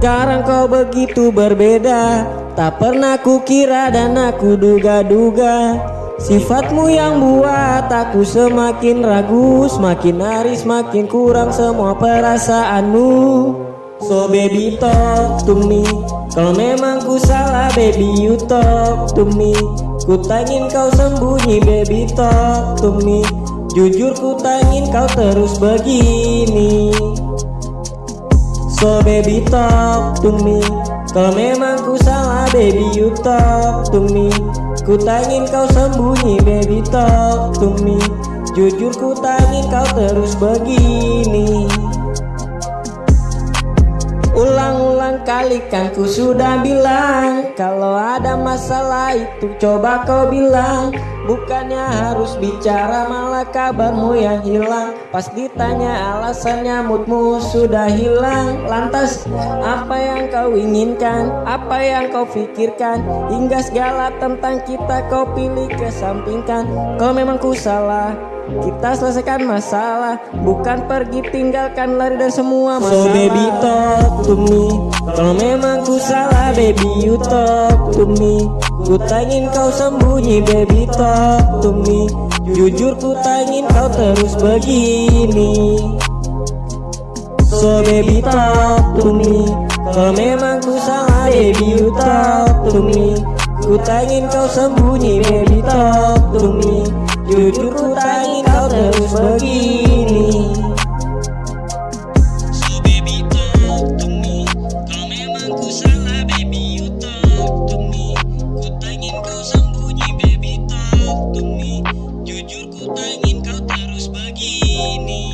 Sekarang kau begitu berbeda. Tak pernah kukira dan aku duga-duga. Sifatmu yang buat aku semakin ragu Semakin hari semakin kurang semua perasaanmu. So baby talk to me. Kalau memang ku salah baby you talk to me. Ku tangin kau sembunyi baby talk to me. Jujur ku tangin kau terus begini So baby talk to me. Kalau memang ku salah baby you talk to me. Ku tangin kau sembunyi baby talk to me. Jujur ku tangin kau terus begini Ulang-ulang kali kan ku sudah bilang Kalau ada masalah itu coba kau bilang. Bukannya harus bicara malah kabarmu yang hilang. Pas ditanya alasannya moodmu sudah hilang. Lantas apa yang kau inginkan? Apa yang kau pikirkan? Hingga segala tentang kita kau pilih kesampingkan. Kalau memang ku salah kita selesaikan masalah Bukan pergi tinggalkan lari dan semua masalah. So baby talk to me. Kalau memang ku salah baby you talk to me. Ku tangin kau sembunyi baby talk to me. Jujur ku tangin kau terus begini. So baby talk to me. Kalau memang ku salah baby you talk to me. Ku tangin kau sembunyi baby talk to me. Jujur tangin kau terus begini